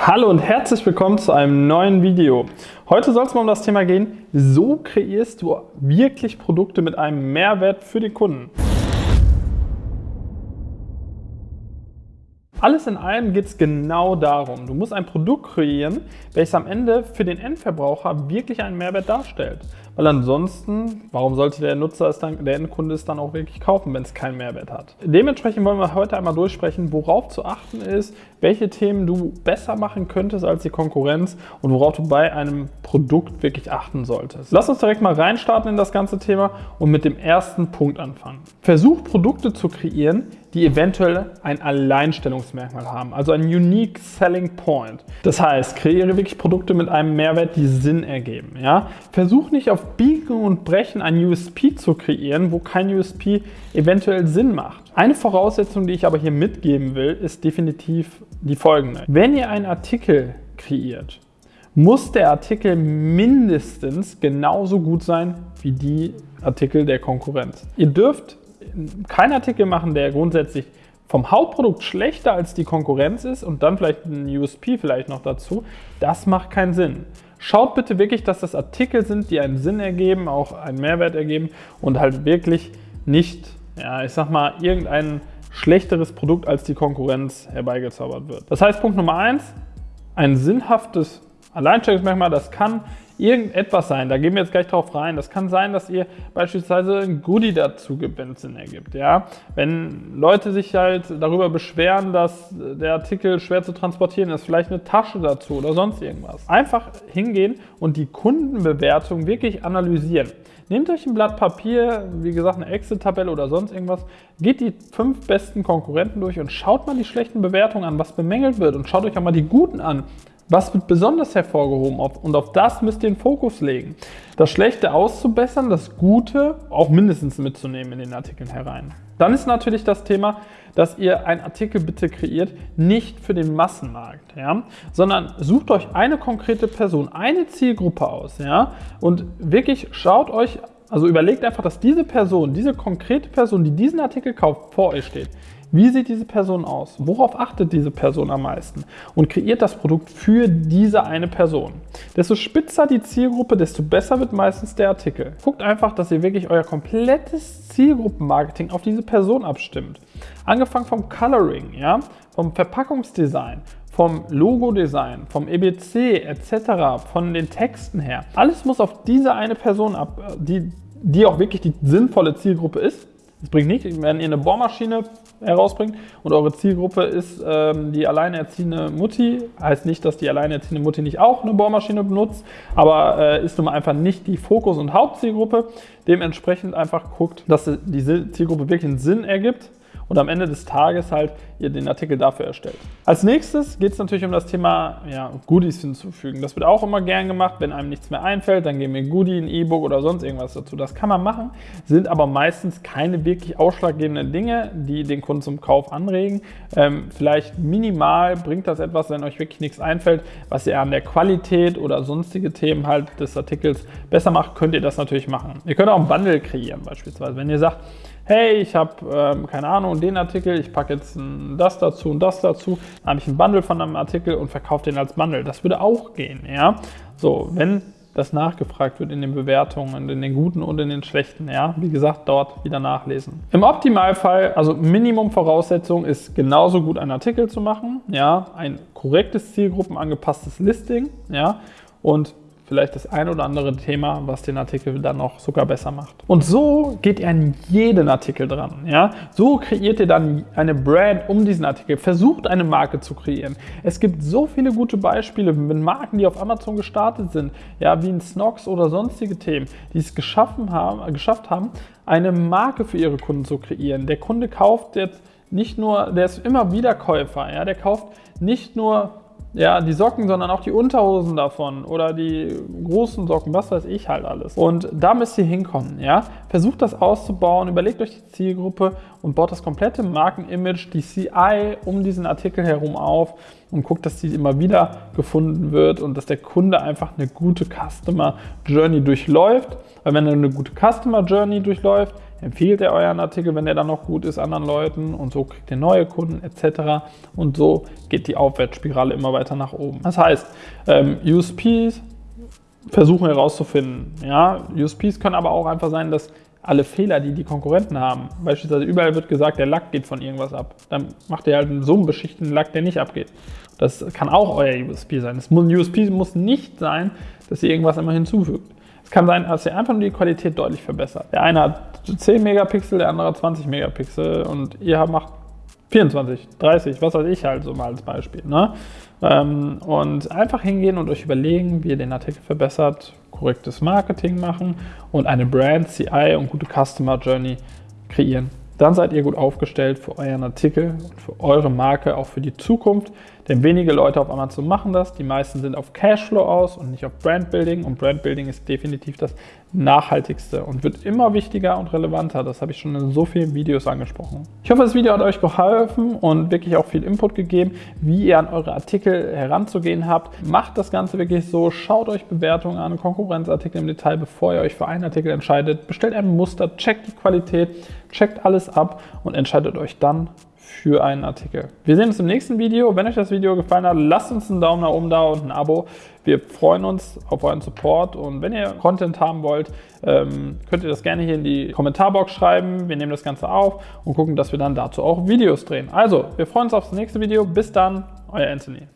Hallo und herzlich willkommen zu einem neuen Video. Heute soll es mal um das Thema gehen, so kreierst du wirklich Produkte mit einem Mehrwert für die Kunden. Alles in allem geht es genau darum. Du musst ein Produkt kreieren, welches am Ende für den Endverbraucher wirklich einen Mehrwert darstellt. Weil ansonsten, warum sollte der Nutzer es dann, der Endkunde es dann auch wirklich kaufen, wenn es keinen Mehrwert hat? Dementsprechend wollen wir heute einmal durchsprechen, worauf zu achten ist, welche Themen du besser machen könntest als die Konkurrenz und worauf du bei einem Produkt wirklich achten solltest. Lass uns direkt mal reinstarten in das ganze Thema und mit dem ersten Punkt anfangen. Versuch Produkte zu kreieren, die eventuell ein Alleinstellungsmerkmal haben, also ein Unique Selling Point. Das heißt, kreiere wirklich Produkte mit einem Mehrwert, die Sinn ergeben. Ja? Versuch nicht auf Biegen und Brechen ein USP zu kreieren, wo kein USP eventuell Sinn macht. Eine Voraussetzung, die ich aber hier mitgeben will, ist definitiv die folgende. Wenn ihr einen Artikel kreiert, muss der Artikel mindestens genauso gut sein wie die Artikel der Konkurrenz. Ihr dürft keinen Artikel machen, der grundsätzlich vom Hauptprodukt schlechter als die Konkurrenz ist und dann vielleicht ein USP vielleicht noch dazu. Das macht keinen Sinn. Schaut bitte wirklich, dass das Artikel sind, die einen Sinn ergeben, auch einen Mehrwert ergeben und halt wirklich nicht, ja, ich sag mal, irgendein schlechteres Produkt als die Konkurrenz herbeigezaubert wird. Das heißt, Punkt Nummer eins, ein sinnhaftes Alleinstellungsmerkmal, das kann irgendetwas sein, da gehen wir jetzt gleich drauf rein. Das kann sein, dass ihr beispielsweise ein Goodie dazu es Sinn ergibt. Ja? Wenn Leute sich halt darüber beschweren, dass der Artikel schwer zu transportieren ist, vielleicht eine Tasche dazu oder sonst irgendwas. Einfach hingehen und die Kundenbewertung wirklich analysieren. Nehmt euch ein Blatt Papier, wie gesagt eine Excel-Tabelle oder sonst irgendwas, geht die fünf besten Konkurrenten durch und schaut mal die schlechten Bewertungen an, was bemängelt wird und schaut euch auch mal die guten an. Was wird besonders hervorgehoben und auf das müsst ihr den Fokus legen. Das Schlechte auszubessern, das Gute auch mindestens mitzunehmen in den Artikeln herein. Dann ist natürlich das Thema, dass ihr einen Artikel bitte kreiert, nicht für den Massenmarkt, ja, sondern sucht euch eine konkrete Person, eine Zielgruppe aus ja, und wirklich schaut euch, also überlegt einfach, dass diese Person, diese konkrete Person, die diesen Artikel kauft, vor euch steht. Wie sieht diese Person aus? Worauf achtet diese Person am meisten? Und kreiert das Produkt für diese eine Person. Desto spitzer die Zielgruppe, desto besser wird meistens der Artikel. Guckt einfach, dass ihr wirklich euer komplettes Zielgruppenmarketing auf diese Person abstimmt. Angefangen vom Coloring, ja, vom Verpackungsdesign, vom Logo-Design, vom EBC etc., von den Texten her. Alles muss auf diese eine Person ab, die, die auch wirklich die sinnvolle Zielgruppe ist. Es bringt nichts, wenn ihr eine Bohrmaschine herausbringt und eure Zielgruppe ist ähm, die alleinerziehende Mutti, heißt nicht, dass die alleinerziehende Mutti nicht auch eine Bohrmaschine benutzt, aber äh, ist nun mal einfach nicht die Fokus- und Hauptzielgruppe. Dementsprechend einfach guckt, dass die Zielgruppe wirklich einen Sinn ergibt und am Ende des Tages halt ihr den Artikel dafür erstellt. Als nächstes geht es natürlich um das Thema ja, Goodies hinzufügen. Das wird auch immer gern gemacht, wenn einem nichts mehr einfällt, dann geben wir ein Goodie, ein E-Book oder sonst irgendwas dazu. Das kann man machen, sind aber meistens keine wirklich ausschlaggebenden Dinge, die den Kunden zum Kauf anregen. Ähm, vielleicht minimal bringt das etwas, wenn euch wirklich nichts einfällt, was ihr an der Qualität oder sonstige Themen halt des Artikels besser macht, könnt ihr das natürlich machen. Ihr könnt auch ein Bundle kreieren beispielsweise. Wenn ihr sagt, hey, ich habe, ähm, keine Ahnung, den Artikel, ich packe jetzt das dazu und das dazu, dann habe ich ein Bundle von einem Artikel und verkaufe den als Bundle. Das würde auch gehen, ja. So, wenn das nachgefragt wird in den Bewertungen, in den guten und in den schlechten, ja. Wie gesagt, dort wieder nachlesen. Im Optimalfall, also Minimum-Voraussetzung ist genauso gut einen Artikel zu machen, ja. Ein korrektes zielgruppenangepasstes Listing, ja. Und vielleicht das ein oder andere Thema, was den Artikel dann noch sogar besser macht. Und so geht ihr an jeden Artikel dran. Ja? So kreiert ihr dann eine Brand um diesen Artikel. Versucht eine Marke zu kreieren. Es gibt so viele gute Beispiele mit Marken, die auf Amazon gestartet sind, ja, wie ein Snox oder sonstige Themen, die es geschaffen haben, geschafft haben, eine Marke für ihre Kunden zu kreieren. Der Kunde kauft jetzt nicht nur, der ist immer wieder Käufer, ja, der kauft nicht nur ja, die Socken, sondern auch die Unterhosen davon oder die großen Socken, was weiß ich halt alles. Und da müsst ihr hinkommen, ja. Versucht das auszubauen, überlegt euch die Zielgruppe und baut das komplette Markenimage, die CI um diesen Artikel herum auf und guckt, dass die immer wieder gefunden wird und dass der Kunde einfach eine gute Customer Journey durchläuft. Weil wenn er eine gute Customer Journey durchläuft, empfiehlt ihr euren Artikel, wenn der dann noch gut ist, anderen Leuten und so kriegt ihr neue Kunden etc. Und so geht die Aufwärtsspirale immer weiter nach oben. Das heißt, ähm, USPs versuchen herauszufinden. Ja, USPs können aber auch einfach sein, dass alle Fehler, die die Konkurrenten haben, beispielsweise überall wird gesagt, der Lack geht von irgendwas ab. Dann macht ihr halt einen so einen beschichteten Lack, der nicht abgeht. Das kann auch euer USP sein. Das muss, USP muss nicht sein, dass ihr irgendwas immer hinzufügt. Kann sein, dass ihr einfach nur die Qualität deutlich verbessert. Der eine hat 10 Megapixel, der andere 20 Megapixel und ihr macht 24, 30, was weiß ich halt so mal als Beispiel. Ne? Ähm, und einfach hingehen und euch überlegen, wie ihr den Artikel verbessert, korrektes Marketing machen und eine Brand, CI und gute Customer Journey kreieren. Dann seid ihr gut aufgestellt für euren Artikel für eure Marke, auch für die Zukunft. Denn wenige Leute auf Amazon machen das. Die meisten sind auf Cashflow aus und nicht auf Brandbuilding. Und Brandbuilding ist definitiv das nachhaltigste und wird immer wichtiger und relevanter. Das habe ich schon in so vielen Videos angesprochen. Ich hoffe, das Video hat euch geholfen und wirklich auch viel Input gegeben, wie ihr an eure Artikel heranzugehen habt. Macht das Ganze wirklich so. Schaut euch Bewertungen an, Konkurrenzartikel im Detail, bevor ihr euch für einen Artikel entscheidet. Bestellt ein Muster, checkt die Qualität, checkt alles ab und entscheidet euch dann für einen Artikel. Wir sehen uns im nächsten Video. Wenn euch das Video gefallen hat, lasst uns einen Daumen nach oben da und ein Abo. Wir freuen uns auf euren Support und wenn ihr Content haben wollt, ähm, könnt ihr das gerne hier in die Kommentarbox schreiben. Wir nehmen das Ganze auf und gucken, dass wir dann dazu auch Videos drehen. Also, wir freuen uns aufs nächste Video. Bis dann, euer Anthony.